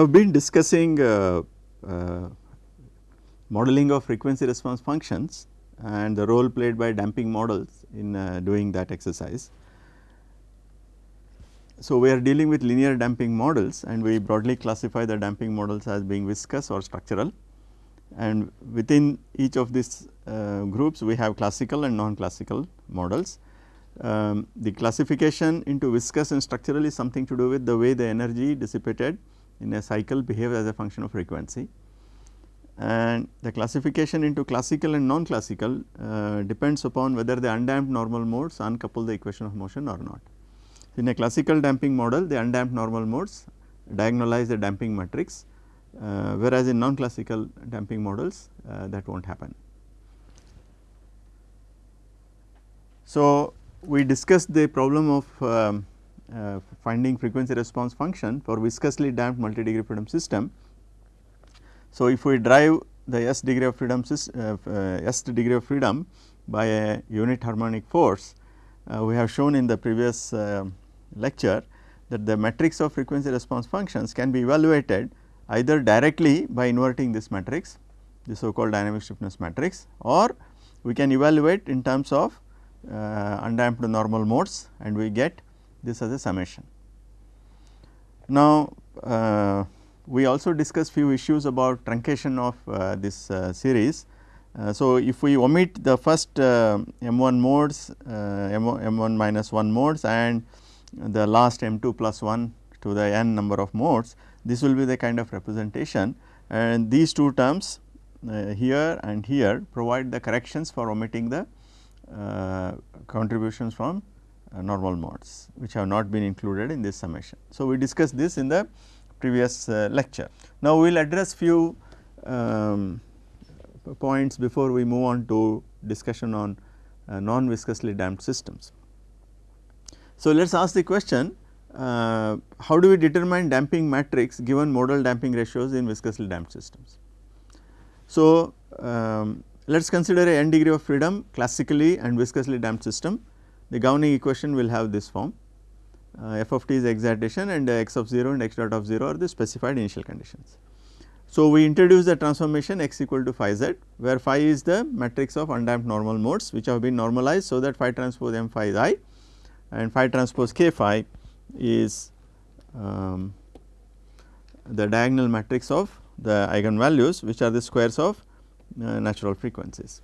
have been discussing uh, uh, modeling of frequency response functions and the role played by damping models in uh, doing that exercise. So, we are dealing with linear damping models and we broadly classify the damping models as being viscous or structural and within each of these uh, groups we have classical and non-classical models. Um, the classification into viscous and structural is something to do with the way the energy dissipated in a cycle behaves as a function of frequency and the classification into classical and non-classical uh, depends upon whether the undamped normal modes uncouple the equation of motion or not. In a classical damping model the undamped normal modes diagonalize the damping matrix uh, whereas in non-classical damping models uh, that will not happen. So, we discussed the problem of um, uh, finding frequency response function for viscously damped multi degree freedom system. So, if we drive the s degree of freedom uh, uh, s degree of freedom by a unit harmonic force, uh, we have shown in the previous uh, lecture that the matrix of frequency response functions can be evaluated either directly by inverting this matrix the so called dynamic stiffness matrix or we can evaluate in terms of uh, undamped normal modes and we get this as a summation. Now, uh, we also discussed few issues about truncation of uh, this uh, series. Uh, so, if we omit the first uh, m 1 modes m 1 minus 1 modes and the last m 2 plus 1 to the n number of modes, this will be the kind of representation and these two terms uh, here and here provide the corrections for omitting the uh, contributions from uh, normal modes which have not been included in this summation. So, we discussed this in the previous uh, lecture. Now, we will address few um, points before we move on to discussion on uh, non viscously damped systems. So, let us ask the question uh, how do we determine damping matrix given modal damping ratios in viscously damped systems. So, um, let us consider a n degree of freedom classically and viscously damped system. The governing equation will have this form uh, f of t is excitation and x of 0 and x dot of 0 are the specified initial conditions. So, we introduce the transformation x equal to phi z where phi is the matrix of undamped normal modes which have been normalized. So, that phi transpose m phi is i and phi transpose k phi is um, the diagonal matrix of the eigenvalues which are the squares of uh, natural frequencies.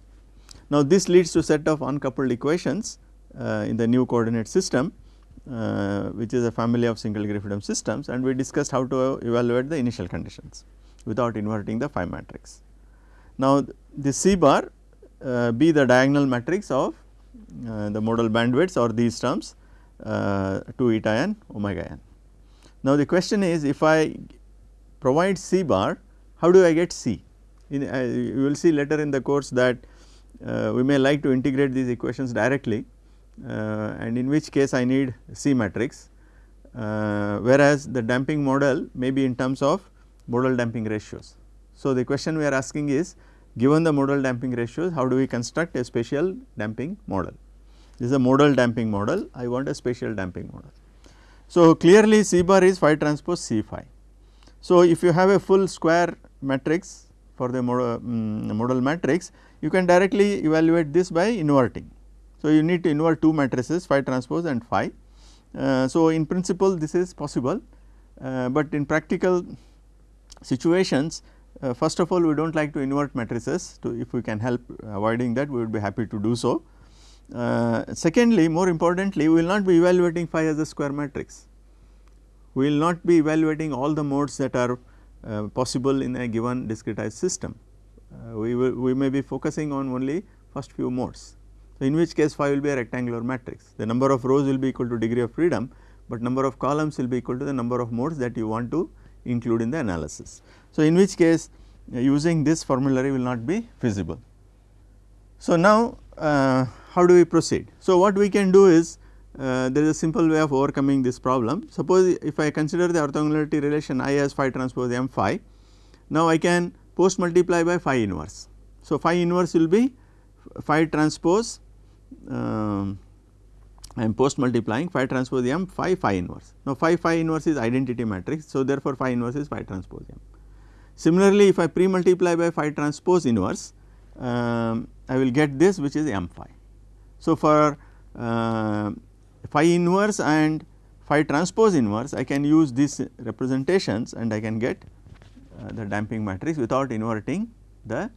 Now, this leads to set of uncoupled equations uh, in the new coordinate system uh, which is a family of single degree freedom systems and we discussed how to evaluate the initial conditions without inverting the phi matrix. Now, the C bar uh, be the diagonal matrix of uh, the modal bandwidths or these terms uh, 2 eta n omega n. Now, the question is if I provide C bar how do I get C? In, uh, you will see later in the course that uh, we may like to integrate these equations directly uh, and in which case I need C matrix uh, whereas the damping model may be in terms of modal damping ratios. So, the question we are asking is given the modal damping ratios how do we construct a spatial damping model. This is a modal damping model I want a spatial damping model. So, clearly C bar is phi transpose C phi. So, if you have a full square matrix for the modal, um, modal matrix you can directly evaluate this by inverting. So, you need to invert two matrices phi transpose and phi. Uh, so, in principle this is possible, uh, but in practical situations uh, first of all we do not like to invert matrices to if we can help avoiding that we would be happy to do so. Uh, secondly more importantly we will not be evaluating phi as a square matrix. We will not be evaluating all the modes that are uh, possible in a given discretized system. Uh, we will we may be focusing on only first few modes. So, in which case phi will be a rectangular matrix the number of rows will be equal to degree of freedom, but number of columns will be equal to the number of modes that you want to include in the analysis. So, in which case uh, using this formulary will not be feasible. So, now uh, how do we proceed? So, what we can do is uh, there is a simple way of overcoming this problem. Suppose if I consider the orthogonality relation I as phi transpose m phi, now I can post multiply by phi inverse. So, phi inverse will be phi transpose um, I am post multiplying phi transpose m phi phi inverse. Now, phi phi inverse is identity matrix. So, therefore, phi inverse is phi transpose m. Similarly, if I pre multiply by phi transpose inverse, um, I will get this which is m phi. So, for uh, phi inverse and phi transpose inverse I can use these representations and I can get uh, the damping matrix without inverting the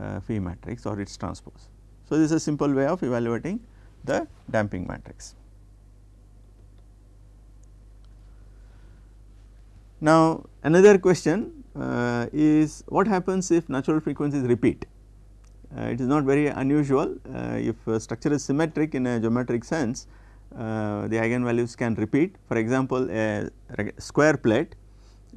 uh, phi matrix or its transpose. So, this is a simple way of evaluating the damping matrix. Now, another question uh, is what happens if natural frequencies repeat? Uh, it is not very unusual uh, if structure is symmetric in a geometric sense uh, the eigenvalues can repeat. For example, a square plate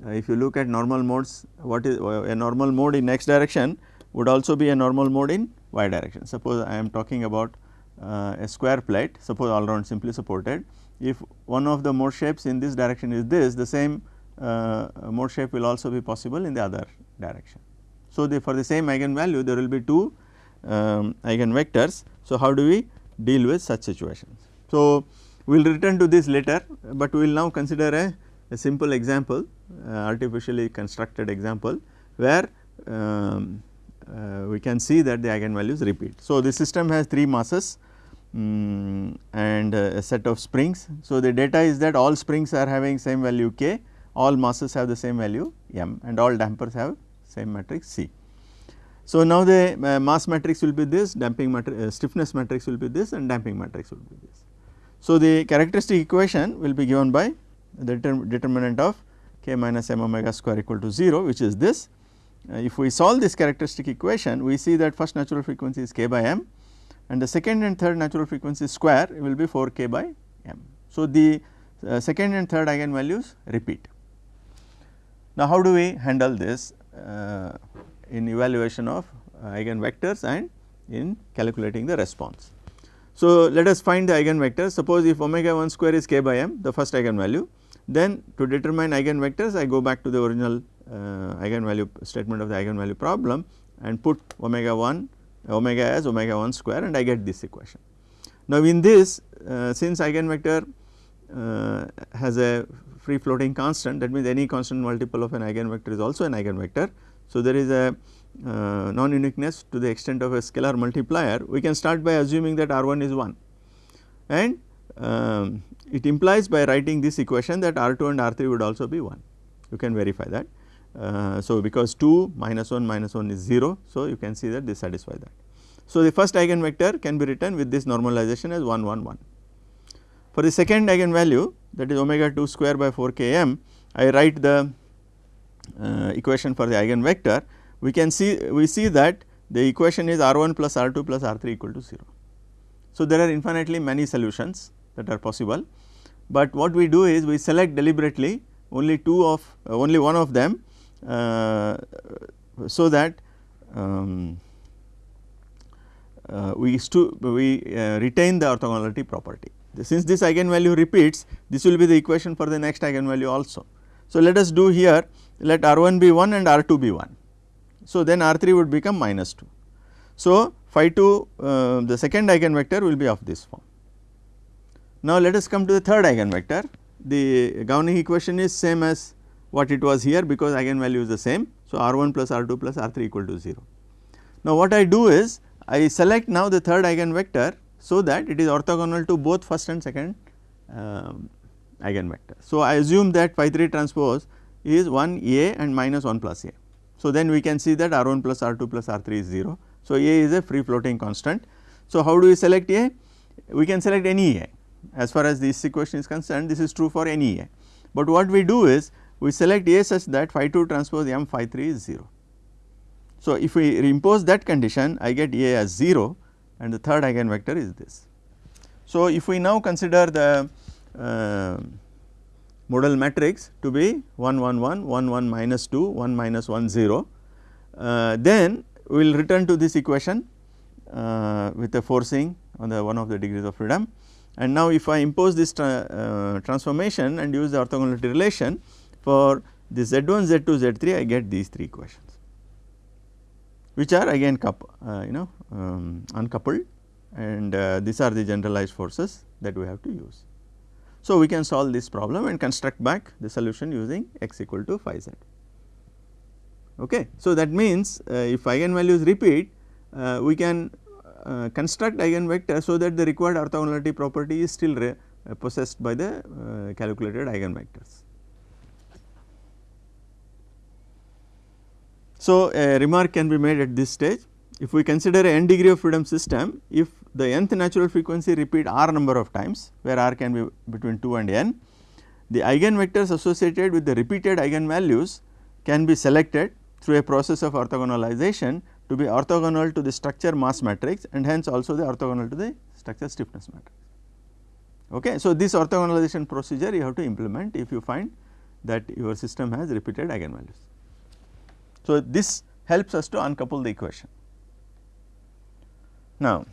uh, if you look at normal modes what is uh, a normal mode in x direction would also be a normal mode in y direction. Suppose I am talking about a square plate suppose all round simply supported if one of the mode shapes in this direction is this the same mode shape will also be possible in the other direction. So, the for the same eigenvalue there will be two um, eigenvectors. So, how do we deal with such situations? So, we will return to this later, but we will now consider a, a simple example uh, artificially constructed example where um, uh, we can see that the eigenvalues repeat. So, the system has 3 masses um, and a set of springs. So, the data is that all springs are having same value k, all masses have the same value m and all dampers have same matrix C. So, now the uh, mass matrix will be this, damping matrix, uh, stiffness matrix will be this and damping matrix will be this. So, the characteristic equation will be given by the determinant of k minus m omega square equal to 0 which is this. Uh, if we solve this characteristic equation we see that first natural frequency is k by m and the second and third natural frequency square will be 4 k by m. So, the uh, second and third eigenvalues repeat. Now, how do we handle this uh, in evaluation of uh, eigenvectors and in calculating the response? So, let us find the eigenvector suppose if omega 1 square is k by m the first eigenvalue then to determine eigenvectors I go back to the original eigenvalue statement of the eigenvalue problem and put omega 1 omega as omega 1 square and I get this equation. Now, in this uh, since eigenvector uh, has a free floating constant that means any constant multiple of an eigenvector is also an eigenvector. So, there is a uh, non-uniqueness to the extent of a scalar multiplier, we can start by assuming that R 1 is 1 and um, it implies by writing this equation that R 2 and R 3 would also be 1, you can verify that. Uh, so, because 2 minus 1 minus 1 is 0, so you can see that this satisfies that. So, the first eigenvector can be written with this normalization as 1 1 1. For the second eigenvalue that is omega 2 square by 4 km, I write the uh, equation for the eigenvector we can see we see that the equation is R 1 plus R 2 plus R 3 equal to 0. So, there are infinitely many solutions that are possible, but what we do is we select deliberately only two of uh, only one of them so that um, uh, we, we uh, retain the orthogonality property. Since this eigenvalue repeats this will be the equation for the next eigenvalue also. So, let us do here let R 1 be 1 and R 2 be 1 so, then R 3 would become minus 2. So, phi 2 uh, the second eigenvector will be of this form. Now, let us come to the third eigenvector the governing equation is same as what it was here because eigenvalue is the same. So, R 1 plus R 2 plus R 3 equal to 0. Now, what I do is I select now the third eigenvector so that it is orthogonal to both first and second um, eigenvector. So, I assume that phi 3 transpose is 1 A and minus 1 plus A. So, then we can see that R 1 plus R 2 plus R 3 is 0. So, A is a free floating constant. So, how do we select A? We can select any A as far as this equation is concerned this is true for any A. But what we do is we select A such that phi 2 transpose m phi 3 is 0. So, if we impose that condition I get A as 0 and the third eigenvector is this. So, if we now consider the uh, modal matrix to be 1 1 1 1 1 minus 2 1 minus 1 0 uh, then we will return to this equation uh, with a forcing on the one of the degrees of freedom and now if I impose this tra uh, transformation and use the orthogonality relation for the z 1 z 2 z 3 I get these three equations which are again uh, you know um, uncoupled and uh, these are the generalized forces that we have to use. So, we can solve this problem and construct back the solution using x equal to phi z. Okay. So, that means uh, if eigenvalues repeat uh, we can uh, construct eigenvector so that the required orthogonality property is still uh, possessed by the calculated eigenvectors. So, a remark can be made at this stage if we consider a n degree of freedom system if the nth natural frequency repeat r number of times where r can be between 2 and n the eigenvectors associated with the repeated eigenvalues can be selected through a process of orthogonalization to be orthogonal to the structure mass matrix and hence also the orthogonal to the structure stiffness matrix. Okay. So, this orthogonalization procedure you have to implement if you find that your system has repeated eigenvalues. So, this helps us to uncouple the equation. Now,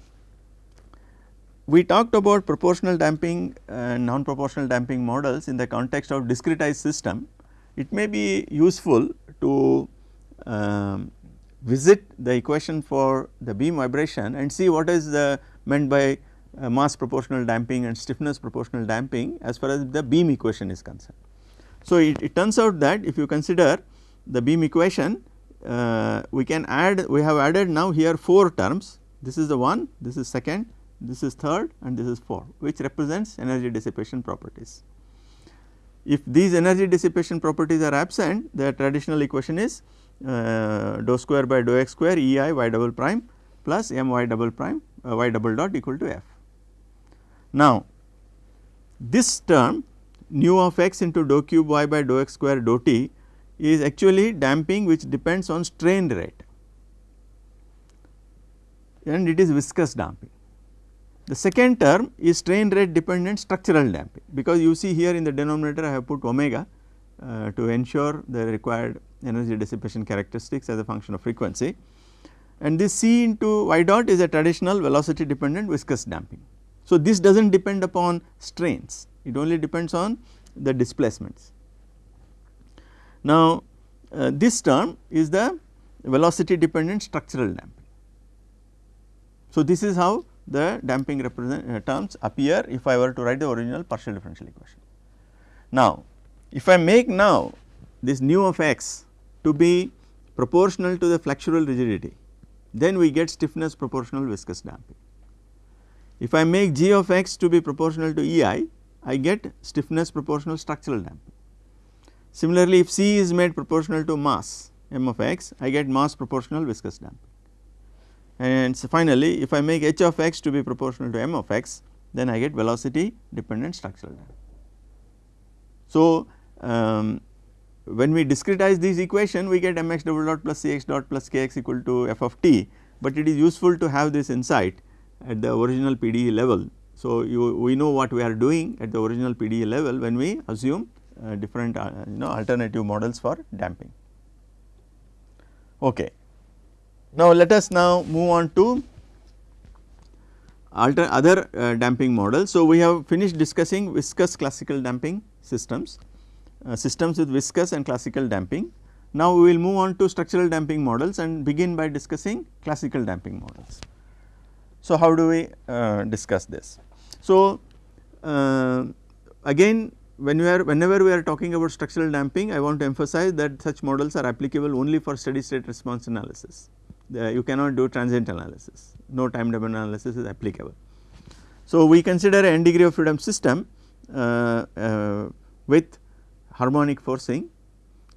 we talked about proportional damping and non proportional damping models in the context of discretized system. It may be useful to um, visit the equation for the beam vibration and see what is the meant by uh, mass proportional damping and stiffness proportional damping as far as the beam equation is concerned. So, it, it turns out that if you consider the beam equation uh, we can add we have added now here 4 terms this is the one this is second this is third and this is 4 which represents energy dissipation properties. If these energy dissipation properties are absent the traditional equation is uh, dou square by dou x square E i y double prime plus m y double prime uh, y double dot equal to f. Now, this term nu of x into dou cube y by dou x square dou t is actually damping which depends on strain rate and it is viscous damping. The second term is strain rate dependent structural damping because you see here in the denominator I have put omega uh, to ensure the required energy dissipation characteristics as a function of frequency and this C into y dot is a traditional velocity dependent viscous damping. So, this does not depend upon strains it only depends on the displacements. Now, uh, this term is the velocity dependent structural damping. So, this is how the damping uh, terms appear if I were to write the original partial differential equation. Now, if I make now this nu of x to be proportional to the flexural rigidity, then we get stiffness proportional viscous damping. If I make g of x to be proportional to E i, I get stiffness proportional structural damping. Similarly, if C is made proportional to mass m of x, I get mass proportional viscous damping and so finally if I make h of x to be proportional to m of x then I get velocity dependent structural damping. So, um, when we discretize this equation we get mx double dot plus cx dot plus kx equal to f of t, but it is useful to have this insight at the original PDE level. So, you, we know what we are doing at the original PDE level when we assume different uh, you know alternative models for damping. Okay. Now, let us now move on to alter other uh, damping models. So, we have finished discussing viscous classical damping systems, uh, systems with viscous and classical damping. Now, we will move on to structural damping models and begin by discussing classical damping models. So, how do we uh, discuss this? So, uh, again when we are whenever we are talking about structural damping I want to emphasize that such models are applicable only for steady state response analysis you cannot do transient analysis, no time domain analysis is applicable. So, we consider a n degree of freedom system uh, uh, with harmonic forcing.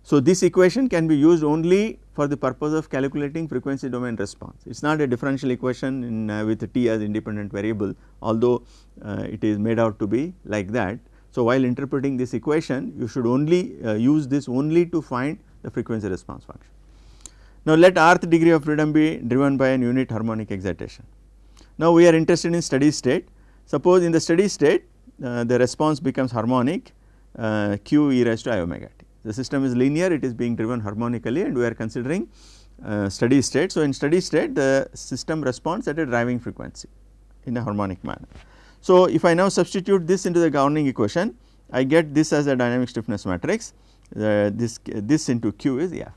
So, this equation can be used only for the purpose of calculating frequency domain response. It is not a differential equation in, uh, with t as independent variable although uh, it is made out to be like that. So, while interpreting this equation you should only uh, use this only to find the frequency response function. Now, let rth degree of freedom be driven by an unit harmonic excitation. Now, we are interested in steady state. Suppose in the steady state uh, the response becomes harmonic uh, q e raised to i omega t. The system is linear it is being driven harmonically and we are considering uh, steady state. So, in steady state the system responds at a driving frequency in a harmonic manner. So, if I now substitute this into the governing equation I get this as a dynamic stiffness matrix uh, this this into q is f.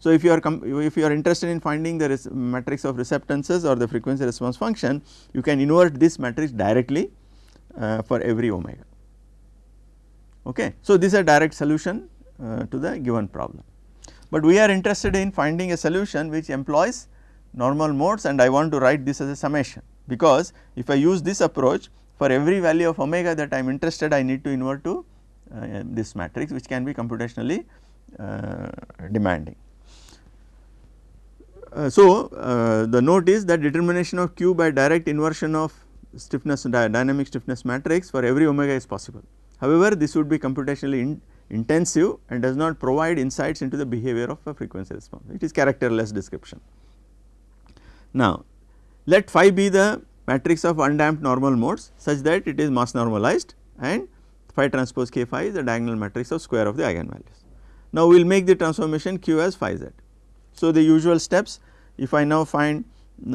So, if you are if you are interested in finding the matrix of receptances or the frequency response function, you can invert this matrix directly uh, for every omega. Okay. So, this is a direct solution uh, to the given problem, but we are interested in finding a solution which employs normal modes and I want to write this as a summation because if I use this approach for every value of omega that I am interested I need to invert to uh, this matrix which can be computationally uh, demanding. Uh, so, uh, the note is that determination of q by direct inversion of stiffness dynamic stiffness matrix for every omega is possible. However, this would be computationally in intensive and does not provide insights into the behavior of a frequency response, it is characterless description. Now, let phi be the matrix of undamped normal modes such that it is mass normalized and phi transpose k phi is the diagonal matrix of square of the eigenvalues. Now, we will make the transformation q as phi z. So, the usual steps if I now find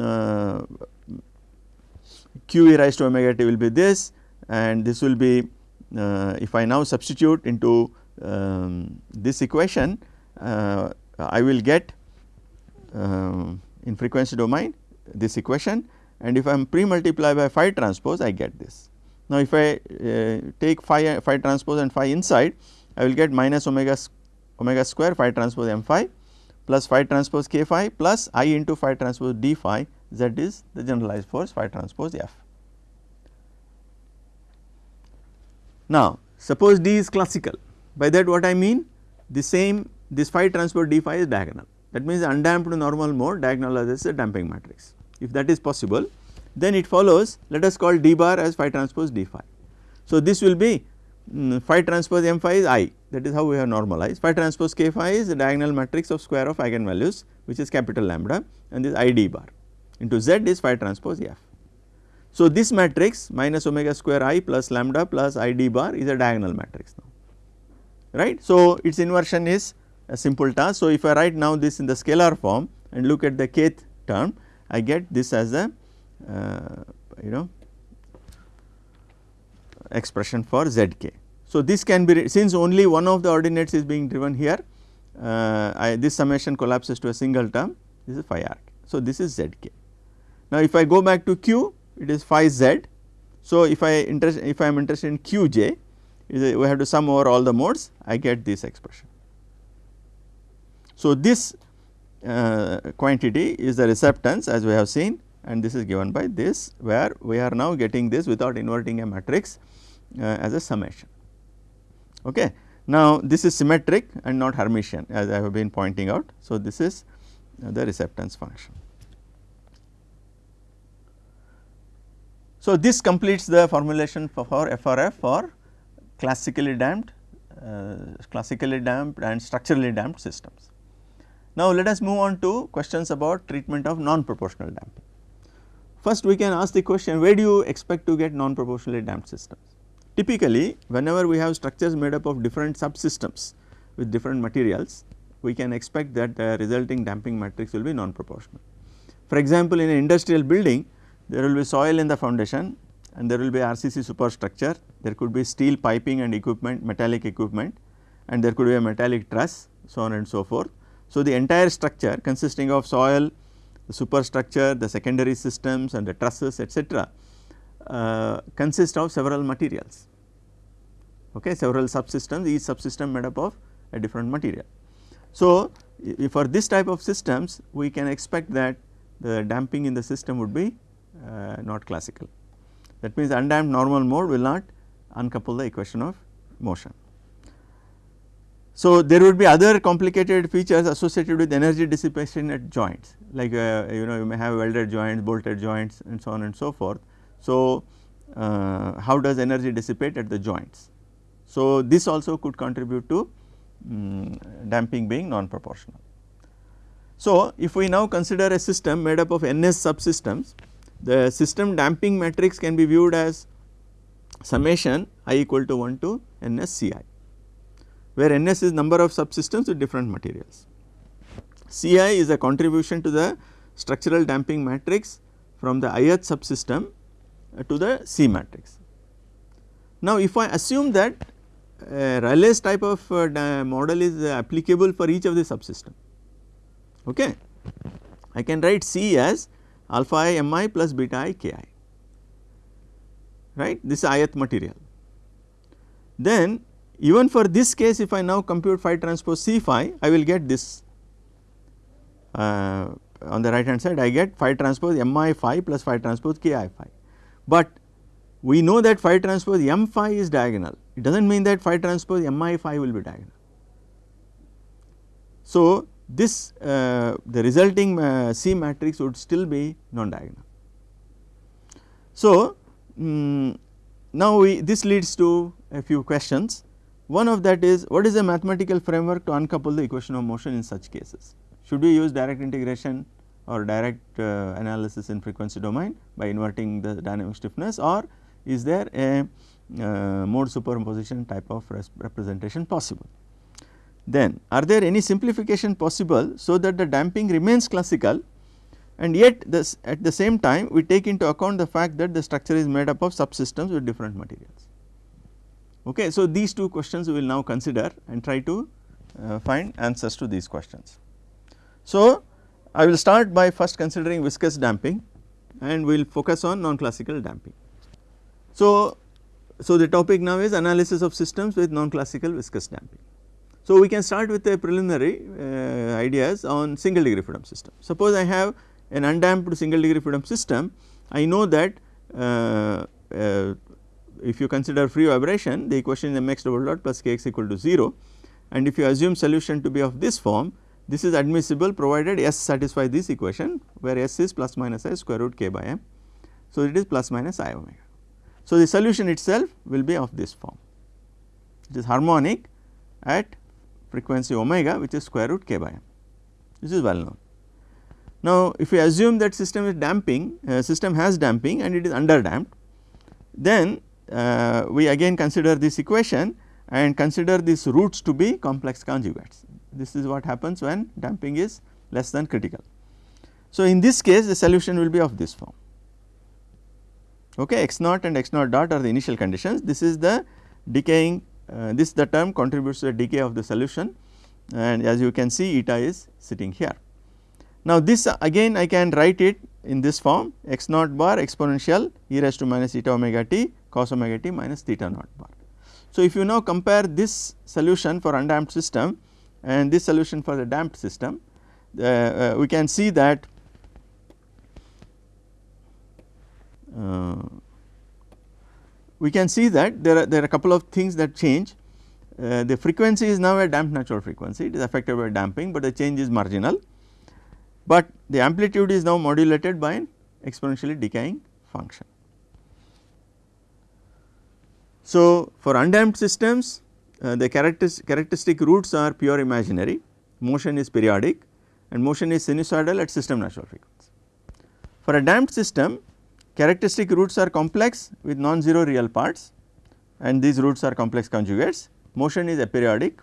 uh, q e raised to omega t will be this and this will be uh, if I now substitute into um, this equation uh, I will get um, in frequency domain this equation and if I am pre multiply by phi transpose I get this. Now, if I uh, take phi, phi transpose and phi inside I will get minus omega omega square phi transpose m phi plus phi transpose k phi plus i into phi transpose d phi z is the generalized force phi transpose f. Now, suppose d is classical by that what I mean the same this phi transpose d phi is diagonal that means undamped normal mode diagonalizes a damping matrix. If that is possible then it follows let us call d bar as phi transpose d phi. So, this will be um, phi transpose m phi is i that is how we have normalized phi transpose k phi is the diagonal matrix of square of eigenvalues which is capital lambda and this i d bar into z is phi transpose f. So, this matrix minus omega square i plus lambda plus i d bar is a diagonal matrix now right. So, its inversion is a simple task. So, if I write now this in the scalar form and look at the kth term I get this as a uh, you know expression for zk. So, this can be since only one of the ordinates is being driven here uh, I, this summation collapses to a single term this is phi r. So, this is zk. Now, if I go back to q it is phi z. So, if I interest if I am interested in qj a, we have to sum over all the modes I get this expression. So, this uh, quantity is the receptance as we have seen and this is given by this where we are now getting this without inverting a matrix uh, as a summation. Okay. Now, this is symmetric and not Hermitian as I have been pointing out. So, this is uh, the receptance function. So, this completes the formulation for, FRF for classically damped, uh, classically damped and structurally damped systems. Now, let us move on to questions about treatment of non-proportional damping. First we can ask the question where do you expect to get non-proportionally damped systems? Typically whenever we have structures made up of different subsystems with different materials we can expect that the resulting damping matrix will be non-proportional. For example, in an industrial building there will be soil in the foundation and there will be RCC superstructure, there could be steel piping and equipment, metallic equipment and there could be a metallic truss so on and so forth. So, the entire structure consisting of soil, the superstructure, the secondary systems and the trusses etc. Uh, consist of several materials, okay, several subsystems each subsystem made up of a different material. So, for this type of systems we can expect that the damping in the system would be uh, not classical. That means undamped normal mode will not uncouple the equation of motion. So, there would be other complicated features associated with energy dissipation at joints like uh, you know you may have welded joints, bolted joints and so on and so forth. So, uh, how does energy dissipate at the joints? So, this also could contribute to um, damping being non-proportional. So, if we now consider a system made up of NS subsystems, the system damping matrix can be viewed as summation i equal to 1 to NS Ci where Ns is number of subsystems with different materials. Ci is a contribution to the structural damping matrix from the ith subsystem uh, to the C matrix. Now, if I assume that uh, Rayleigh's type of uh, model is uh, applicable for each of the subsystem. Okay. I can write C as alpha i m i plus beta i k i right this is ith material. Then even for this case if I now compute phi transpose C phi I will get this uh, on the right hand side I get phi transpose m i phi plus phi transpose k i phi. But we know that phi transpose m phi is diagonal it does not mean that phi transpose m i phi will be diagonal. So, this uh, the resulting uh, C matrix would still be non diagonal. So, um, now we this leads to a few questions one of that is what is the mathematical framework to uncouple the equation of motion in such cases should we use direct integration or direct uh, analysis in frequency domain by inverting the dynamic stiffness or is there a uh, mode superposition type of representation possible. Then are there any simplification possible so that the damping remains classical and yet this at the same time we take into account the fact that the structure is made up of subsystems with different materials. Okay. So, these two questions we will now consider and try to uh, find answers to these questions. So, I will start by first considering viscous damping and we will focus on non-classical damping. So, so the topic now is analysis of systems with non-classical viscous damping. So, we can start with the preliminary uh, ideas on single degree freedom system. Suppose I have an undamped single degree freedom system, I know that uh, uh, if you consider free vibration the equation is mx double dot plus kx equal to 0 and if you assume solution to be of this form this is admissible provided S satisfy this equation where S is plus minus i square root k by m. So, it is plus minus i omega. So, the solution itself will be of this form it is harmonic at frequency omega which is square root k by m this is well known. Now, if we assume that system is damping uh, system has damping and it is under damped then uh, we again consider this equation and consider these roots to be complex conjugates this is what happens when damping is less than critical. So, in this case the solution will be of this form okay x naught and x naught dot are the initial conditions this is the decaying uh, this the term contributes to the decay of the solution and as you can see eta is sitting here. Now this again I can write it in this form x naught bar exponential e raised to minus eta omega t cos omega t minus theta naught bar. So if you now compare this solution for undamped system and this solution for the damped system uh, uh, we can see that uh, we can see that there are there are a couple of things that change uh, the frequency is now a damped natural frequency it is affected by damping but the change is marginal but the amplitude is now modulated by an exponentially decaying function. So, for undamped systems uh, the characteristic, characteristic roots are pure imaginary, motion is periodic and motion is sinusoidal at system natural frequency. For a damped system characteristic roots are complex with non-zero real parts and these roots are complex conjugates, motion is aperiodic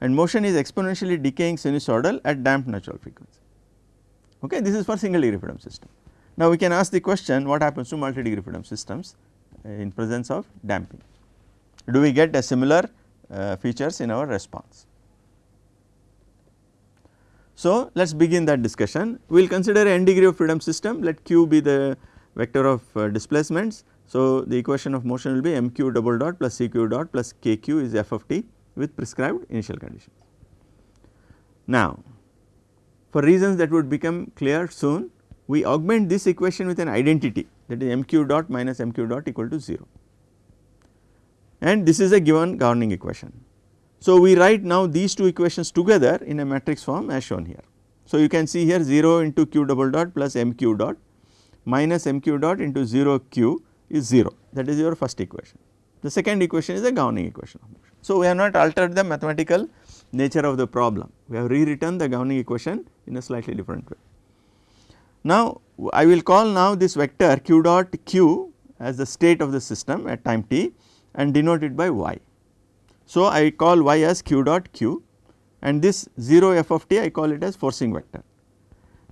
and motion is exponentially decaying sinusoidal at damped natural frequency. Okay, this is for single degree freedom system. Now we can ask the question what happens to multi degree freedom systems in presence of damping. Do we get a similar uh, features in our response. So, let us begin that discussion. We will consider n degree of freedom system, let q be the vector of uh, displacements. So, the equation of motion will be mq double dot plus cq dot plus kq is f of t with prescribed initial conditions. Now, for reasons that would become clear soon, we augment this equation with an identity that is mq dot minus mq dot equal to 0 and this is a given governing equation. So, we write now these two equations together in a matrix form as shown here. So, you can see here 0 into q double dot plus mq dot minus mq dot into 0 q is 0 that is your first equation. The second equation is a governing equation. So, we have not altered the mathematical nature of the problem, we have rewritten the governing equation in a slightly different way. Now, I will call now this vector q dot q as the state of the system at time t and denote it by y. So, I call y as q dot q and this 0 f of t I call it as forcing vector.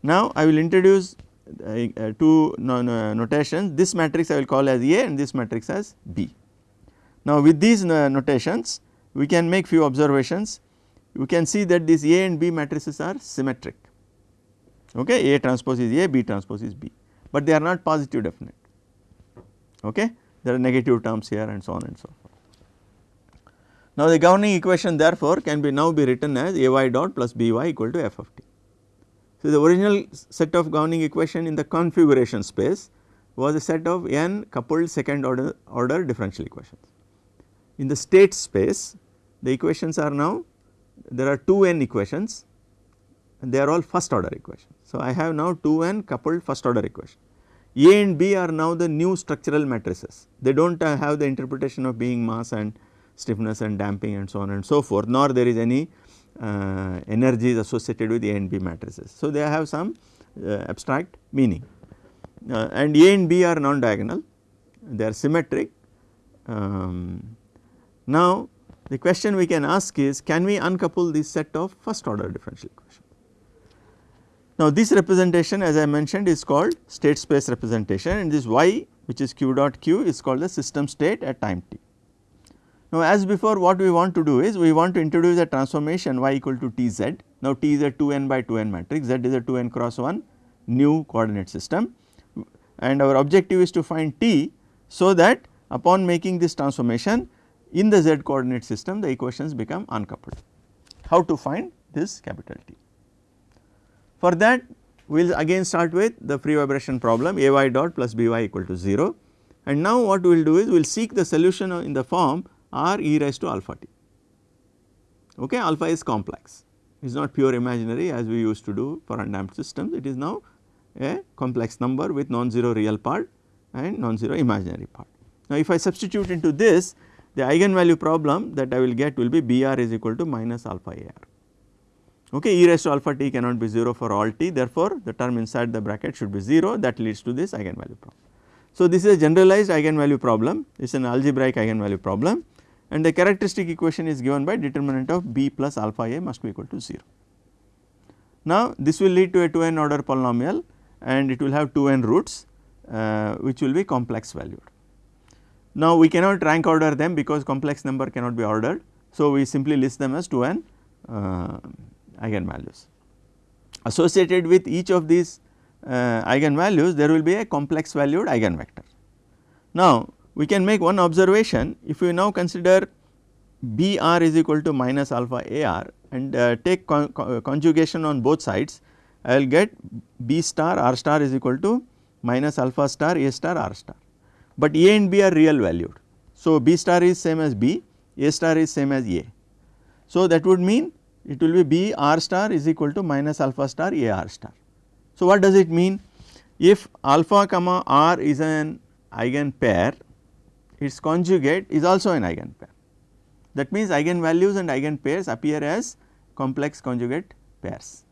Now, I will introduce uh, uh, two no, no, notations this matrix I will call as A and this matrix as B. Now, with these uh, notations we can make few observations we can see that these A and B matrices are symmetric okay A transpose is A, B transpose is B, but they are not positive definite okay there are negative terms here and so on and so forth. Now the governing equation therefore can be now be written as Ay dot plus By equal to f of t. So the original set of governing equation in the configuration space was a set of n coupled second order, order differential equations. In the state space the equations are now there are 2 n equations and they are all first order equations. So I have now 2 n coupled first order equation. A and B are now the new structural matrices they do not uh, have the interpretation of being mass and stiffness and damping and so on and so forth nor there is any uh, energies associated with A and B matrices. So they have some uh, abstract meaning uh, and A and B are non-diagonal, they are symmetric. Um, now the question we can ask is can we uncouple this set of first order differential equation. Now this representation as I mentioned is called state space representation and this y which is q dot q is called the system state at time t. Now as before what we want to do is we want to introduce a transformation y equal to t z. Now t is a 2n by 2n matrix, z is a 2n cross 1 new coordinate system and our objective is to find t so that upon making this transformation in the z coordinate system the equations become uncoupled. How to find this capital T? For that we will again start with the free vibration problem A y dot plus B y equal to 0 and now what we will do is we will seek the solution in the form r e raised to alpha t. Okay, alpha is complex it is not pure imaginary as we used to do for undamped systems it is now a complex number with non-zero real part and non-zero imaginary part. Now if I substitute into this the eigenvalue problem that I will get will be Br is equal to minus alpha AR. Okay, e raised to alpha t cannot be 0 for all t therefore the term inside the bracket should be 0 that leads to this eigenvalue problem. So this is a generalized eigenvalue problem it is an algebraic eigenvalue problem and the characteristic equation is given by determinant of b plus alpha a must be equal to 0. Now this will lead to a 2n order polynomial and it will have 2n roots uh, which will be complex valued. Now we cannot rank order them because complex number cannot be ordered. So we simply list them as 2n uh, eigenvalues. Associated with each of these uh, eigenvalues there will be a complex valued eigenvector. Now we can make one observation if we now consider B r is equal to minus alpha A r and uh, take con conjugation on both sides I will get B star R star is equal to minus alpha star A star R star, but A and B are real valued. So, B star is same as B, A star is same as A. So, that would mean it will be B R star is equal to minus alpha star A R star. So, what does it mean? If alpha comma R is an eigen pair, its conjugate is also an eigen pair. That means eigenvalues and eigenpairs appear as complex conjugate pairs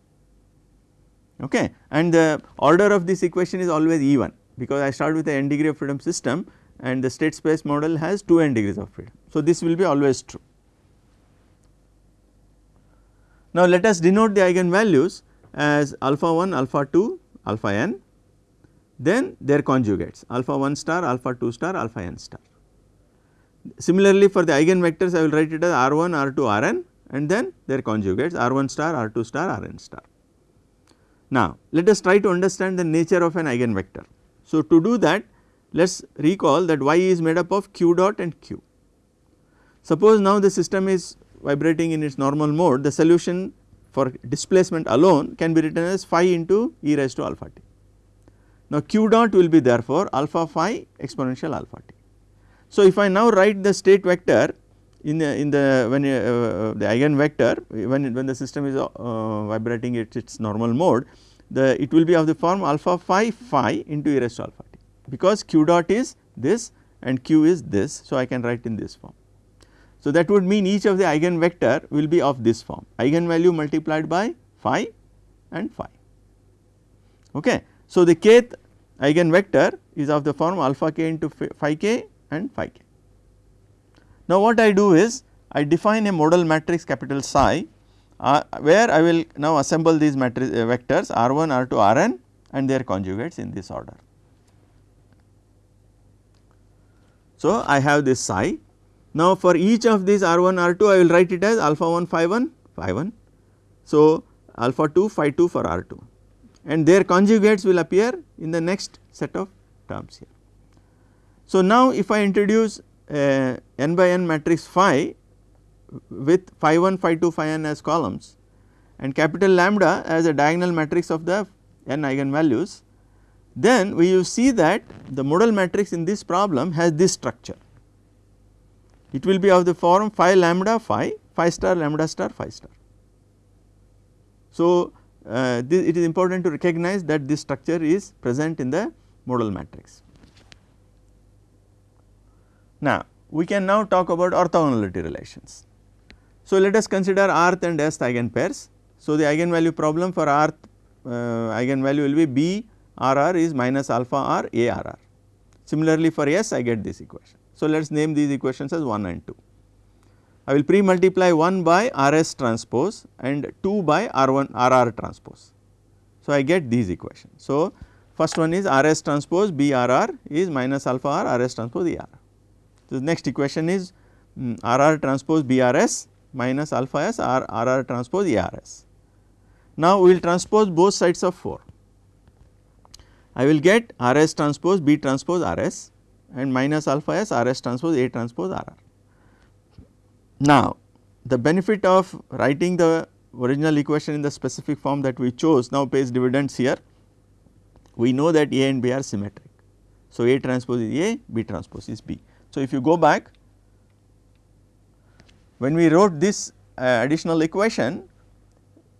okay and the order of this equation is always even because I start with a n degree of freedom system and the state space model has 2 n degrees of freedom. So, this will be always true. Now, let us denote the eigenvalues as alpha 1, alpha 2, alpha n then their conjugates alpha 1 star, alpha 2 star, alpha n star. Similarly, for the eigenvectors I will write it as r 1, r 2, r n and then their conjugates r 1 star, r 2 star, r n star. Now let us try to understand the nature of an eigenvector. So to do that let us recall that y is made up of q dot and q. Suppose now the system is vibrating in its normal mode the solution for displacement alone can be written as phi into e raised to alpha t. Now q dot will be therefore alpha phi exponential alpha t. So if I now write the state vector in the in the when uh, uh, the eigenvector when when the system is uh, vibrating at its normal mode the it will be of the form alpha phi phi into e raised to alpha t because q dot is this and q is this so I can write in this form. So that would mean each of the eigenvector will be of this form eigenvalue multiplied by phi and phi okay. So the kth eigenvector is of the form alpha k into phi k and phi k. Now what I do is I define a modal matrix capital psi uh, where I will now assemble these matrix uh, vectors R1, R2, Rn and their conjugates in this order. So I have this psi. Now for each of these R1, R2 I will write it as alpha 1 phi 1 phi 1. So alpha 2 phi 2 for R2, and their conjugates will appear in the next set of terms here. So, now if I introduce a n by n matrix phi with phi 1, phi 2, phi n as columns and capital lambda as a diagonal matrix of the n eigenvalues, then we will see that the modal matrix in this problem has this structure. It will be of the form phi lambda phi, phi star lambda star phi star. So, uh, this, it is important to recognize that this structure is present in the modal matrix. Now, we can now talk about orthogonality relations. So, let us consider rth and s eigenpairs. So, the eigenvalue problem for rth uh, eigenvalue will be b r r is minus alpha r a r r. Similarly, for s I get this equation. So, let us name these equations as 1 and 2. I will pre multiply 1 by r s transpose and 2 by r 1 r r transpose. So, I get these equations. So, first one is r s transpose b r r is minus alpha r r s transpose e r. The next equation is um, r r transpose b r s minus alpha s r r r transpose e r s. Now, we will transpose both sides of 4. I will get r s transpose b transpose r s and minus alpha s r s transpose a transpose r r. Now, the benefit of writing the original equation in the specific form that we chose now pays dividends here. We know that A and B are symmetric. So, A transpose is A, B transpose is B. So, if you go back when we wrote this uh, additional equation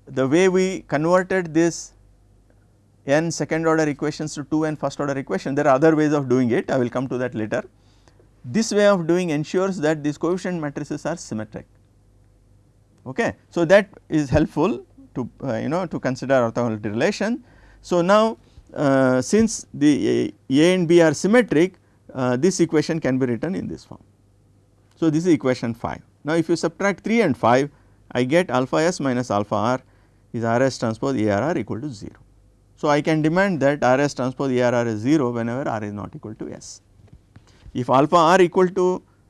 the way we converted this n second order equations to 2 n first order equation there are other ways of doing it I will come to that later. This way of doing ensures that these coefficient matrices are symmetric okay. So that is helpful to uh, you know to consider orthogonality relation. So now uh, since the a, and b are symmetric uh, this equation can be written in this form. So this is equation 5. Now if you subtract 3 and 5 I get alpha s minus alpha r is r s transpose a r r equal to 0. So, I can demand that R s transpose A r r is 0 whenever r is not equal to s. If alpha r equal to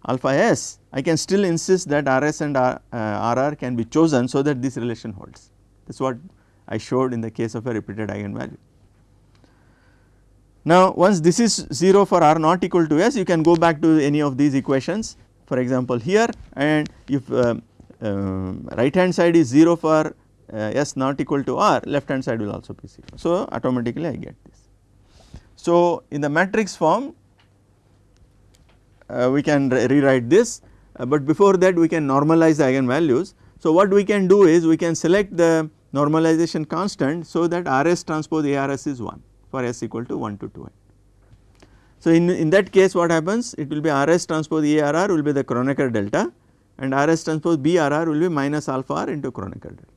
alpha s, I can still insist that R s and R, uh, R r can be chosen so that this relation holds. That is what I showed in the case of a repeated eigenvalue. Now, once this is 0 for r not equal to s, you can go back to any of these equations for example here and if uh, uh, right hand side is 0 for S not equal to R left hand side will also be 0. So, automatically I get this. So, in the matrix form uh, we can re rewrite this, uh, but before that we can normalize the eigenvalues. So, what we can do is we can select the normalization constant so that R s transpose A R s is 1 for s equal to 1 to 2 n. So, in, in that case what happens it will be R s transpose A R r will be the Kronecker delta and R s transpose B R r will be minus alpha r into Kronecker delta.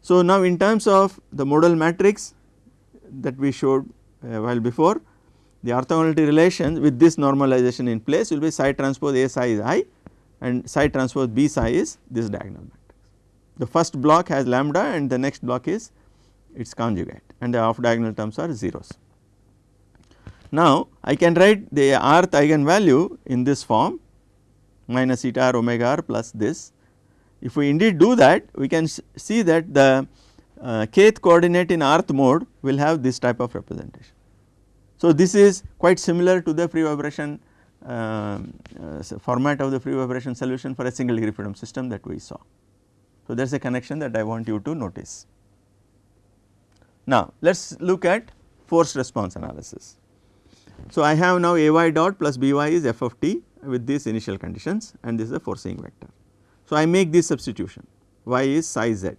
So, now in terms of the modal matrix that we showed a while before the orthogonality relation with this normalization in place will be psi transpose A psi is i and psi transpose B psi is this diagonal matrix. The first block has lambda and the next block is its conjugate and the off diagonal terms are zeros. Now, I can write the rth eigenvalue in this form minus eta r omega r plus this if we indeed do that we can see that the uh, kth coordinate in rth mode will have this type of representation. So, this is quite similar to the free vibration uh, uh, format of the free vibration solution for a single degree freedom system that we saw. So, there is a connection that I want you to notice. Now, let us look at forced response analysis. So, I have now A y dot plus B y is f of t with these initial conditions and this is the forcing vector. So, I make this substitution y is psi z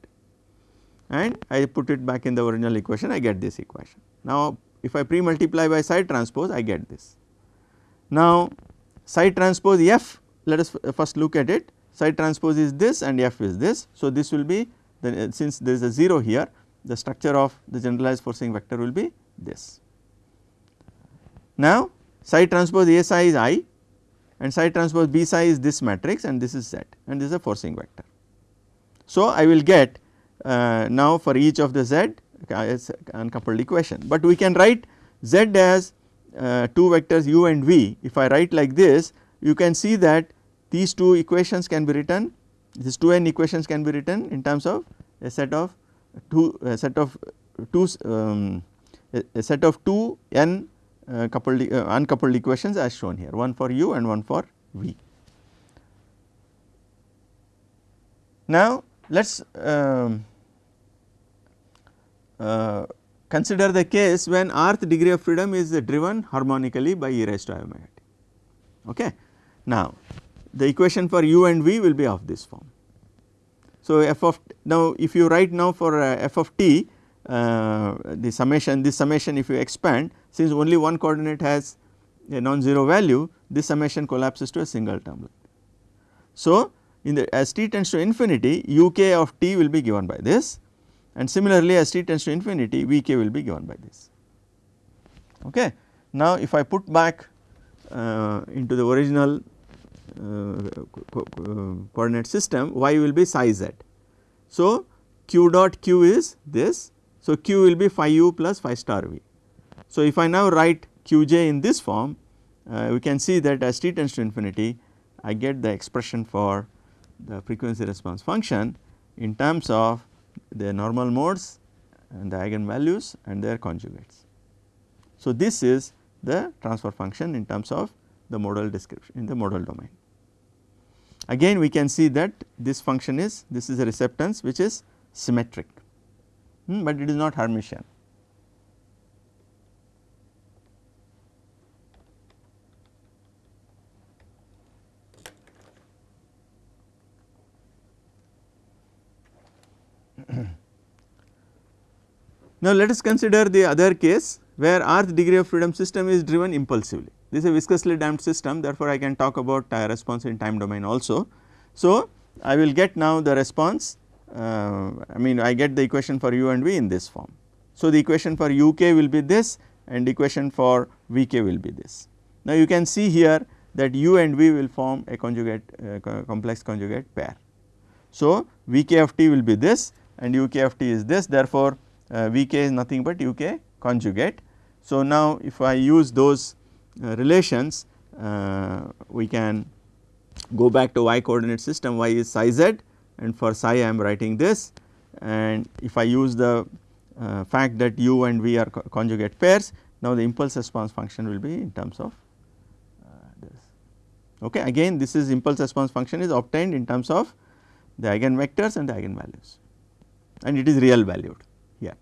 and I put it back in the original equation I get this equation. Now, if I pre multiply by psi transpose I get this. Now, psi transpose f let us first look at it psi transpose is this and f is this. So, this will be the, uh, since there is a 0 here the structure of the generalized forcing vector will be this. Now, psi transpose A psi is i and psi transpose B psi is this matrix and this is Z and this is a forcing vector. So, I will get uh, now for each of the Z as uncoupled equation, but we can write Z as uh, two vectors u and v. If I write like this you can see that these two equations can be written these two n equations can be written in terms of a set of two a set of two um, a, a, set of two n uh, coupled uh, uncoupled equations as shown here one for u and one for v. Now let us um, uh, consider the case when rth degree of freedom is driven harmonically by e raised to i omega t. Okay. Now the equation for u and v will be of this form. So f of now if you write now for uh, f of t uh, the summation this summation if you expand since only one coordinate has a non-zero value this summation collapses to a single term. So in the as t tends to infinity uk of t will be given by this and similarly as t tends to infinity vk will be given by this. Okay. Now if I put back uh, into the original uh, co co coordinate system y will be psi z. So q dot q is this so q will be phi u plus phi star v. So if I now write qj in this form uh, we can see that as t tends to infinity I get the expression for the frequency response function in terms of the normal modes and the eigenvalues and their conjugates. So this is the transfer function in terms of the modal description in the modal domain. Again we can see that this function is this is a receptance which is symmetric, hmm, but it is not Hermitian. now let us consider the other case where rth degree of freedom system is driven impulsively. This is a viscously damped system therefore, I can talk about response in time domain also. So, I will get now the response uh, I mean I get the equation for u and v in this form. So, the equation for uk will be this and equation for vk will be this. Now, you can see here that u and v will form a conjugate uh, complex conjugate pair. So, vk of t will be this and uk of t is this therefore, uh, vk is nothing but uk conjugate. So, now if I use those uh, relations uh, we can go back to y coordinate system y is psi z and for psi I am writing this and if I use the uh, fact that u and v are co conjugate pairs now the impulse response function will be in terms of uh, this. Okay. Again this is impulse response function is obtained in terms of the eigenvectors and the eigenvalues and it is real valued here.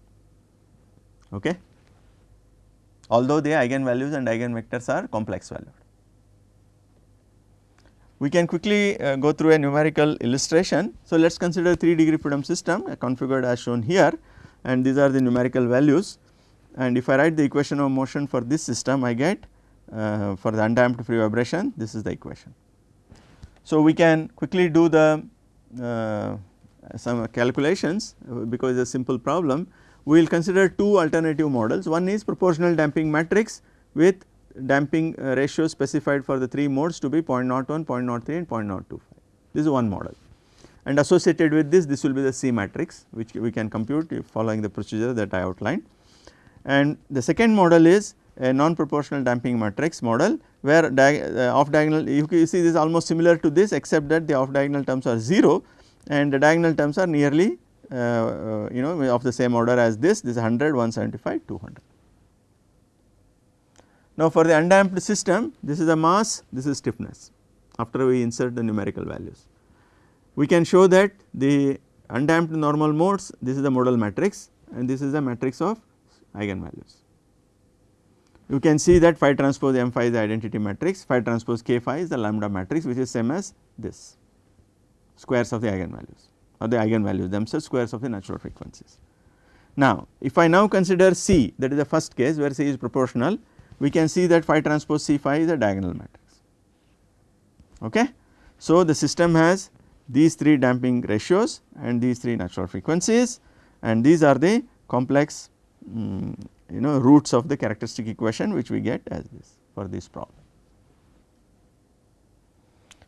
Okay although the eigenvalues and eigenvectors are complex valued. We can quickly uh, go through a numerical illustration. So, let us consider 3 degree freedom system uh, configured as shown here and these are the numerical values and if I write the equation of motion for this system I get uh, for the undamped free vibration this is the equation. So, we can quickly do the uh, some calculations uh, because it is a simple problem we will consider two alternative models. One is proportional damping matrix with damping uh, ratio specified for the 3 modes to be 0.01, 0.03 and 0.025. This is one model and associated with this, this will be the C matrix which we can compute following the procedure that I outlined. And the second model is a non-proportional damping matrix model where uh, off diagonal you see this is almost similar to this except that the off diagonal terms are 0 and the diagonal terms are nearly uh, uh, you know of the same order as this, this is 100, 175, 200. Now for the undamped system, this is the mass, this is stiffness after we insert the numerical values. We can show that the undamped normal modes, this is the modal matrix and this is the matrix of eigenvalues. You can see that phi transpose m phi is the identity matrix, phi transpose k phi is the lambda matrix which is same as this squares of the eigenvalues or the eigenvalues themselves squares of the natural frequencies. Now, if I now consider C that is the first case where C is proportional, we can see that phi transpose C phi is a diagonal matrix. Okay. So, the system has these 3 damping ratios and these 3 natural frequencies and these are the complex um, you know roots of the characteristic equation which we get as this for this problem.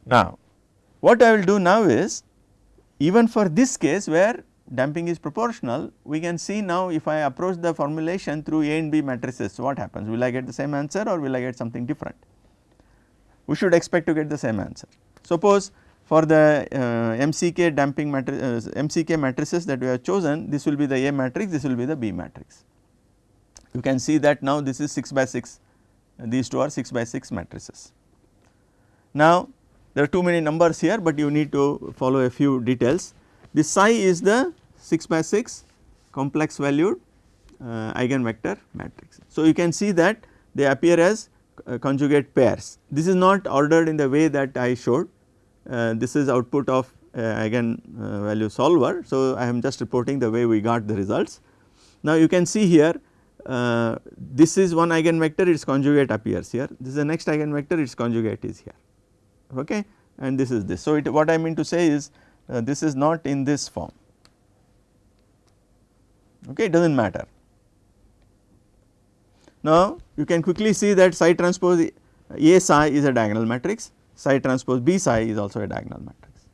Now, what I will do now is even for this case where damping is proportional, we can see now if I approach the formulation through A and B matrices, what happens? Will I get the same answer or will I get something different? We should expect to get the same answer. Suppose for the uh, MCK damping uh, MCK matrices that we have chosen this will be the A matrix this will be the B matrix. You can see that now this is 6 by 6 these two are 6 by 6 matrices. Now there are too many numbers here but you need to follow a few details. This psi is the 6 by 6 complex valued uh, eigenvector matrix. So you can see that they appear as uh, conjugate pairs. This is not ordered in the way that I showed uh, this is output of uh, eigen uh, value solver. So, I am just reporting the way we got the results. Now, you can see here uh, this is one eigenvector its conjugate appears here this is the next eigenvector its conjugate is here okay and this is this. So, it, what I mean to say is this is not in this form okay it does not matter. Now, you can quickly see that psi transpose A psi is a diagonal matrix psi transpose B psi is also a diagonal matrix.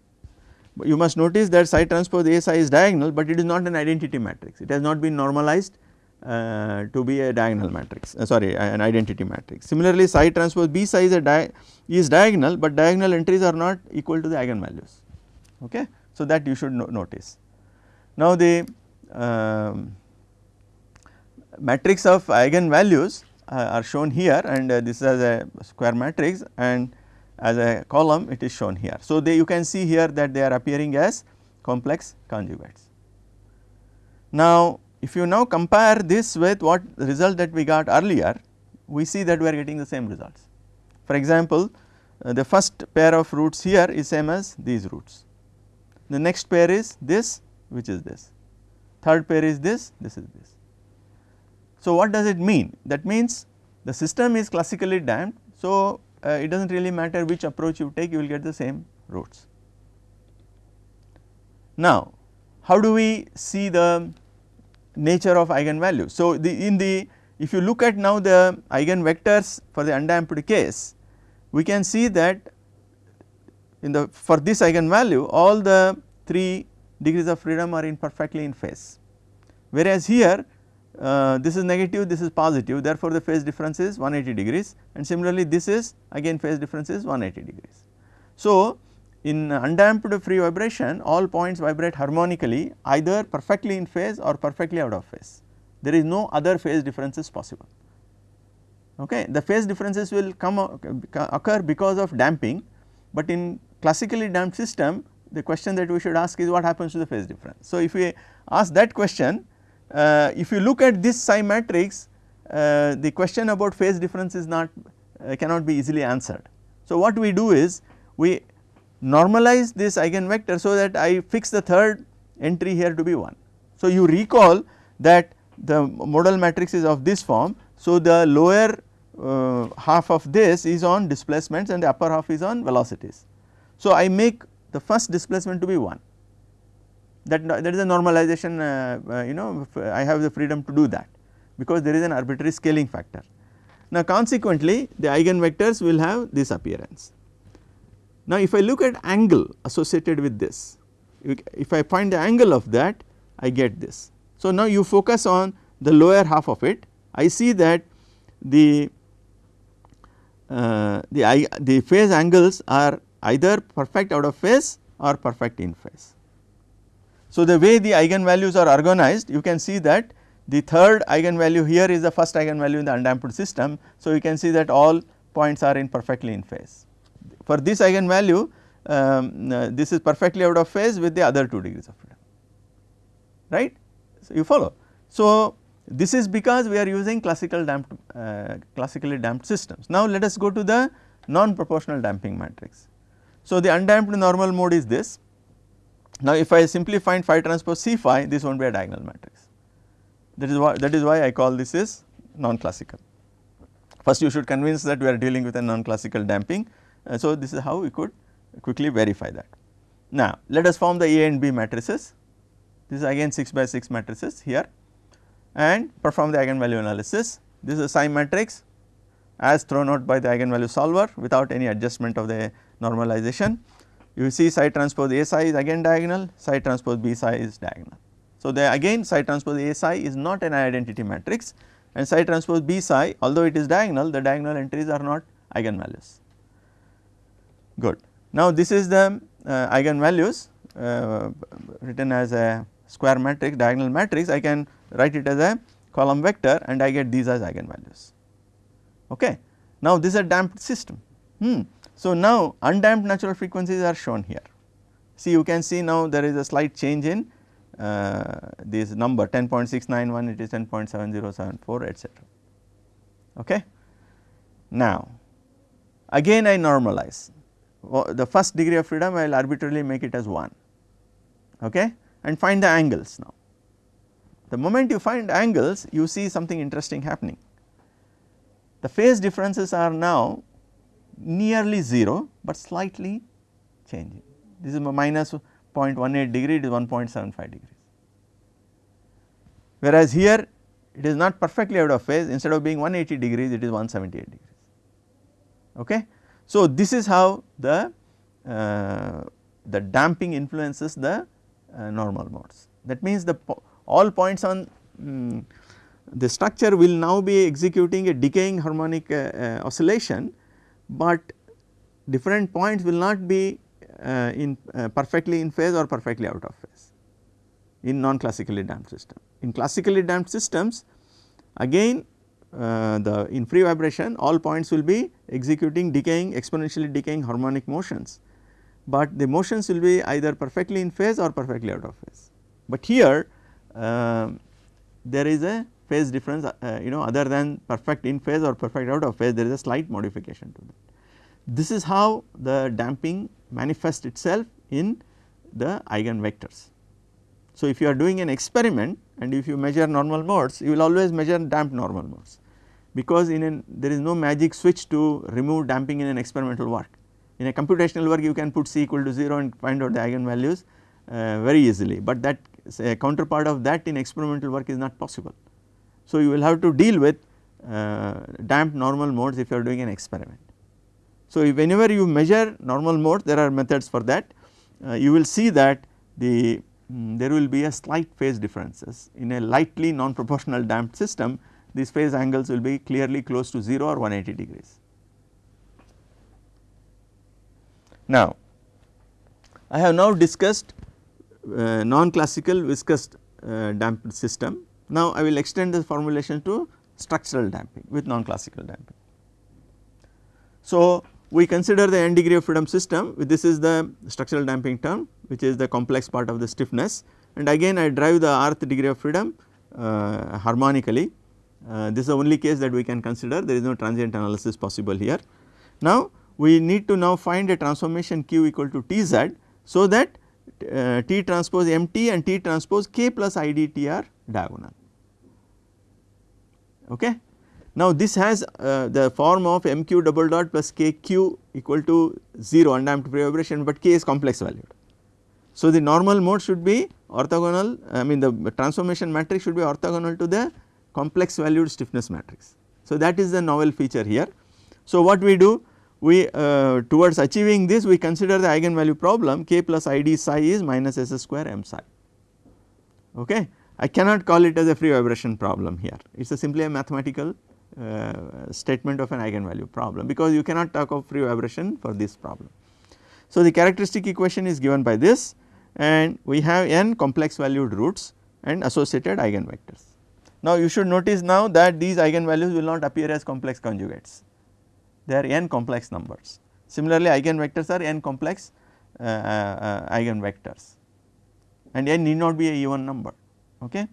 But you must notice that psi transpose A psi is diagonal, but it is not an identity matrix it has not been normalized uh, to be a diagonal matrix uh, sorry an identity matrix. Similarly, psi transpose B psi is a di is diagonal, but diagonal entries are not equal to the eigenvalues okay. So, that you should no notice. Now, the matrix of eigenvalues uh, are shown here and uh, this is a square matrix and as a column it is shown here. So, they you can see here that they are appearing as complex conjugates. Now, if you now compare this with what result that we got earlier, we see that we are getting the same results. For example, uh, the first pair of roots here is same as these roots. The next pair is this which is this, third pair is this, this is this. So, what does it mean? That means the system is classically damped. So, uh, it does not really matter which approach you take you will get the same roots. Now, how do we see the nature of eigenvalues? So, the in the if you look at now the eigenvectors for the undamped case, we can see that in the for this eigenvalue all the 3 degrees of freedom are in perfectly in phase. Whereas here uh, this is negative, this is positive therefore, the phase difference is 180 degrees and similarly this is again phase difference is 180 degrees. So, in undamped free vibration all points vibrate harmonically either perfectly in phase or perfectly out of phase. There is no other phase differences possible. Okay. The phase differences will come occur because of damping, but in classically damped system the question that we should ask is what happens to the phase difference. So, if we ask that question uh, if you look at this psi matrix uh, the question about phase difference is not uh, cannot be easily answered. So, what we do is we normalize this eigenvector so that I fix the third entry here to be 1. So, you recall that the modal matrix is of this form. So, the lower uh, half of this is on displacements and the upper half is on velocities. So, I make the first displacement to be 1 that that is a normalization uh, uh, you know I have the freedom to do that because there is an arbitrary scaling factor. Now consequently the eigenvectors will have this appearance. Now if I look at angle associated with this if I find the angle of that I get this. So now you focus on the lower half of it I see that the uh, the, the phase angles are either perfect out of phase or perfect in phase. So, the way the eigenvalues are organized you can see that the third eigenvalue here is the first eigenvalue in the undamped system. So, you can see that all points are in perfectly in phase. For this eigenvalue um, uh, this is perfectly out of phase with the other 2 degrees of freedom right. So, you follow. So, this is because we are using classical damped uh, classically damped systems. Now, let us go to the non proportional damping matrix. So, the undamped normal mode is this now, if I simply find phi transpose C phi this will not be a diagonal matrix that is why that is why I call this is non classical. First you should convince that we are dealing with a non classical damping. Uh, so, this is how we could quickly verify that. Now, let us form the A and B matrices this is again 6 by 6 matrices here and perform the eigenvalue analysis. This is a psi matrix as thrown out by the eigenvalue solver without any adjustment of the normalization you see psi transpose A psi is again diagonal, psi transpose B psi is diagonal. So, the again psi transpose A psi is not an identity matrix and psi transpose B psi although it is diagonal the diagonal entries are not eigenvalues. Good. Now, this is the uh, eigenvalues uh, written as a square matrix diagonal matrix I can write it as a column vector and I get these as eigenvalues. Okay. Now this is a damped system. Hmm. So now undamped natural frequencies are shown here. See you can see now there is a slight change in uh, this number 10.691 it is 10.7074 etc. Okay. Now again I normalize the first degree of freedom I will arbitrarily make it as 1 okay, and find the angles now. The moment you find angles you see something interesting happening. The phase differences are now nearly 0, but slightly changing. This is minus 0.18 degree it is 1.75 degrees. Whereas here it is not perfectly out of phase instead of being 180 degrees it is 178 degrees. Okay. So, this is how the, uh, the damping influences the uh, normal modes. That means, the po all points on um, the structure will now be executing a decaying harmonic uh, uh oscillation, but different points will not be uh, in perfectly in phase or perfectly out of phase in non classically damped system. In classically damped systems again uh, the in free vibration all points will be executing decaying exponentially decaying harmonic motions, but the motions will be either perfectly in phase or perfectly out of phase. But here uh, there is a phase difference uh, you know other than perfect in phase or perfect out of phase there is a slight modification to that. This is how the damping manifests itself in the eigenvectors. So, if you are doing an experiment and if you measure normal modes you will always measure damped normal modes because in an there is no magic switch to remove damping in an experimental work. In a computational work you can put C equal to 0 and find out the eigenvalues uh, very easily, but that counterpart of that in experimental work is not possible. So, you will have to deal with uh, damped normal modes if you are doing an experiment. So, whenever you measure normal modes there are methods for that uh, you will see that the um, there will be a slight phase differences in a lightly non proportional damped system these phase angles will be clearly close to 0 or 180 degrees. Now, I have now discussed uh, non-classical viscous uh, damped system. Now, I will extend this formulation to structural damping with non-classical damping. So, we consider the n degree of freedom system this is the structural damping term which is the complex part of the stiffness and again I drive the rth degree of freedom uh, harmonically uh, this is the only case that we can consider there is no transient analysis possible here. Now we need to now find a transformation q equal to Tz so that uh, T transpose MT and T transpose K plus IDT are diagonal. Okay. Now this has uh, the form of MQ double dot plus KQ equal to 0 undamped vibration but K is complex valued. So the normal mode should be orthogonal I mean the transformation matrix should be orthogonal to the complex valued stiffness matrix. So, that is the novel feature here. So, what we do we uh, towards achieving this we consider the eigenvalue problem k plus id psi is minus s square m psi. Okay. I cannot call it as a free vibration problem here it is simply a mathematical uh, statement of an eigenvalue problem because you cannot talk of free vibration for this problem. So, the characteristic equation is given by this and we have n complex valued roots and associated eigenvectors. Now you should notice now that these eigenvalues will not appear as complex conjugates, they are n complex numbers. Similarly, eigenvectors are n complex uh, uh, eigenvectors and n need not be a even number. Okay.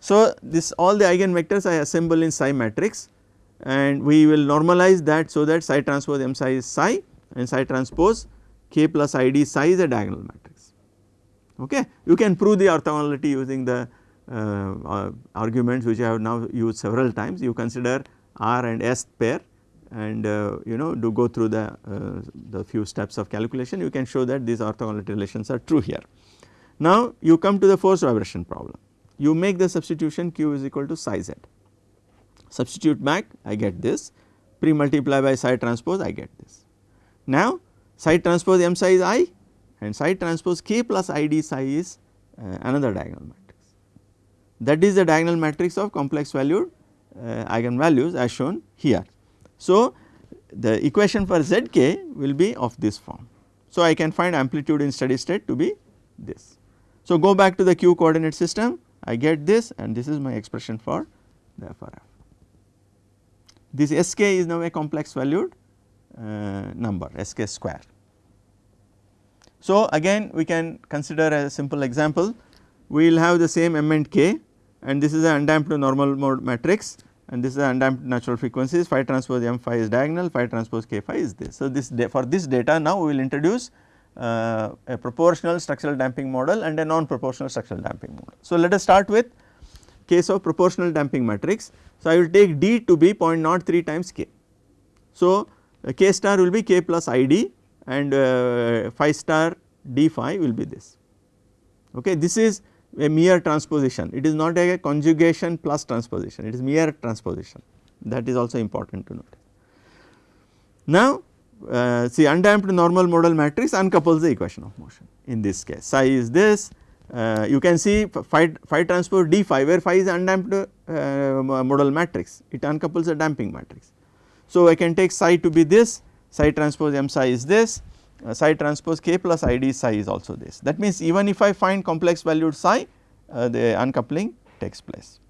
So, this all the eigenvectors I assemble in psi matrix and we will normalize that so that psi transpose m psi is psi and psi transpose k plus id psi is a diagonal matrix. Okay. You can prove the orthogonality using the uh, uh, arguments which I have now used several times you consider R and S pair and uh, you know do go through the, the few steps of calculation you can show that these orthogonality relations are true here. Now you come to the force vibration problem you make the substitution q is equal to psi z substitute back I get this pre multiply by psi transpose I get this. Now psi transpose m psi is i and psi transpose k plus i d psi is uh, another diagonal matrix. that is the diagonal matrix of complex valued uh, eigenvalues as shown here. So, the equation for zk will be of this form So, I can find amplitude in steady state to be this. So, go back to the q coordinate system I get this and this is my expression for the FRF. This Sk is now a complex valued uh, number Sk square. So, again we can consider a simple example we will have the same m and k and this is an undamped normal mode matrix and this is the undamped natural frequencies phi transpose m phi is diagonal phi transpose k phi is this. So, this for this data now we will introduce uh, a proportional structural damping model and a non proportional structural damping model. So, let us start with case of proportional damping matrix. So, I will take D to be 0.03 times k. So, uh, k star will be k plus id and uh, phi star d phi will be this. Okay. This is a mere transposition, it is not a conjugation plus transposition, it is mere transposition that is also important to note. Now, uh, see undamped normal modal matrix uncouples the equation of motion in this case psi is this uh, you can see phi, phi transpose d phi where phi is undamped uh, modal matrix it uncouples the damping matrix. So, I can take psi to be this psi transpose m psi is this uh, psi transpose k plus id psi is also this. That means, even if I find complex valued psi uh, the uncoupling takes place.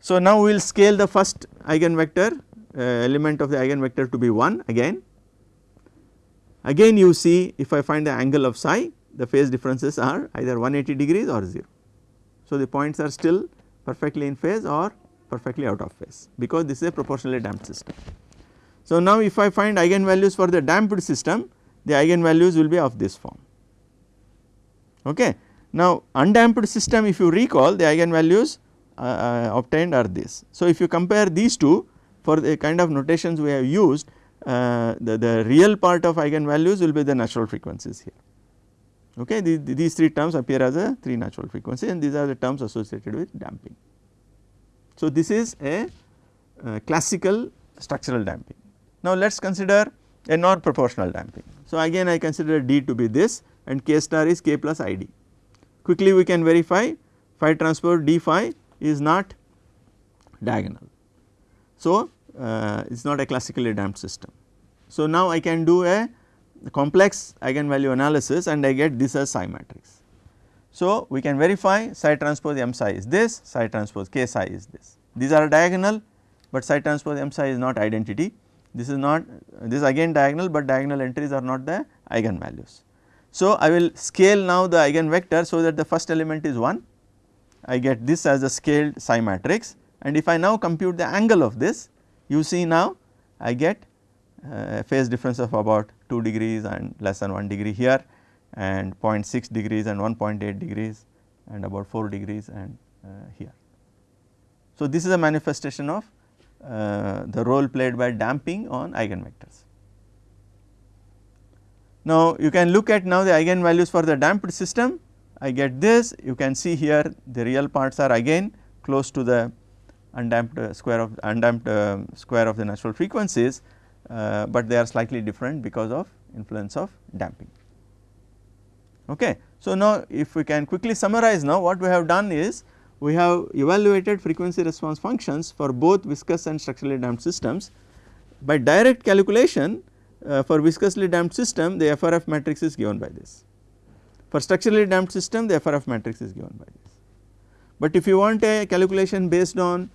So, now we will scale the first eigenvector uh, element of the eigenvector to be 1 again. Again you see if I find the angle of psi the phase differences are either 180 degrees or 0. So, the points are still perfectly in phase or perfectly out of phase because this is a proportionally damped system. So, now if I find eigenvalues for the damped system the eigenvalues will be of this form. Okay. Now, undamped system if you recall the eigenvalues uh, uh, obtained are this. So, if you compare these two for the kind of notations we have used uh, the, the real part of eigenvalues will be the natural frequencies here. Okay. The, the, these three terms appear as a 3 natural frequency and these are the terms associated with damping. So, this is a classical structural damping. Now, let us consider a non proportional damping. So, again I consider D to be this and K star is K plus ID. Quickly we can verify phi transpose D phi is not diagonal. So, uh, it is not a classically damped system. So, now I can do a complex eigenvalue analysis and I get this as psi matrix. So, we can verify psi transpose m psi is this, psi transpose k psi is this. These are diagonal, but psi transpose m psi is not identity. This is not this is again diagonal, but diagonal entries are not the eigenvalues. So, I will scale now the eigenvector so that the first element is 1. I get this as a scaled psi matrix and if I now compute the angle of this you see now I get uh, phase difference of about 2 degrees and less than 1 degree here and 0.6 degrees and 1.8 degrees and about 4 degrees and uh, here. So, this is a manifestation of uh, the role played by damping on eigenvectors. Now, you can look at now the eigenvalues for the damped system I get this you can see here the real parts are again close to the undamped uh, square of undamped uh, square of the natural frequencies, uh, but they are slightly different because of influence of damping. Okay. So, now if we can quickly summarize now what we have done is we have evaluated frequency response functions for both viscous and structurally damped systems. By direct calculation uh, for viscously damped system the FRF matrix is given by this. For structurally damped system the FRF matrix is given by this. But if you want a calculation based on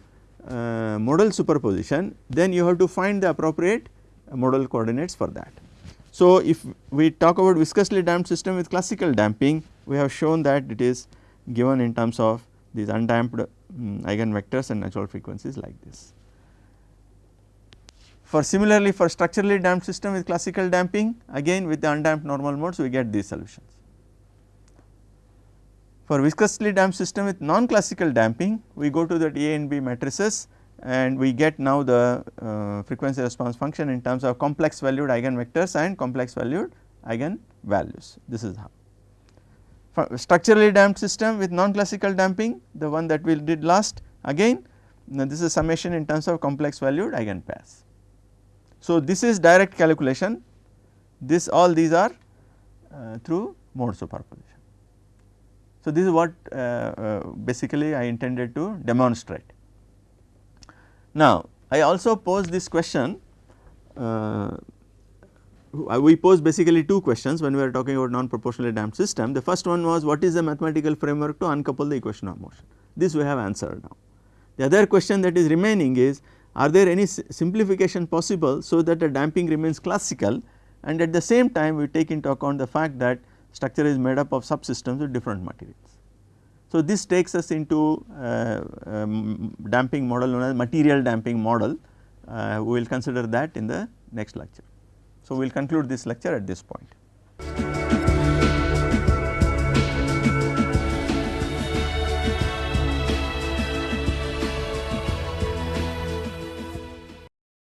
uh, modal superposition then you have to find the appropriate modal coordinates for that. So, if we talk about viscously damped system with classical damping we have shown that it is given in terms of these undamped um, eigenvectors and natural frequencies like this. For similarly for structurally damped system with classical damping again with the undamped normal modes we get these solutions. For viscously damped system with non-classical damping, we go to the A and B matrices and we get now the uh, frequency response function in terms of complex valued eigenvectors and complex valued eigenvalues. This is how. For structurally damped system with non-classical damping, the one that we did last again, now this is summation in terms of complex valued eigenpairs. So, this is direct calculation, this all these are uh, through mode superposition. So, this is what uh, uh, basically I intended to demonstrate. Now, I also pose this question uh, we posed basically two questions when we were talking about non-proportionally damped system. The first one was what is the mathematical framework to uncouple the equation of motion? This we have answered now. The other question that is remaining is are there any simplification possible so that the damping remains classical and at the same time we take into account the fact that structure is made up of subsystems with different materials. So, this takes us into uh, um, damping model known as material damping model. Uh, we will consider that in the next lecture. So, we will conclude this lecture at this point.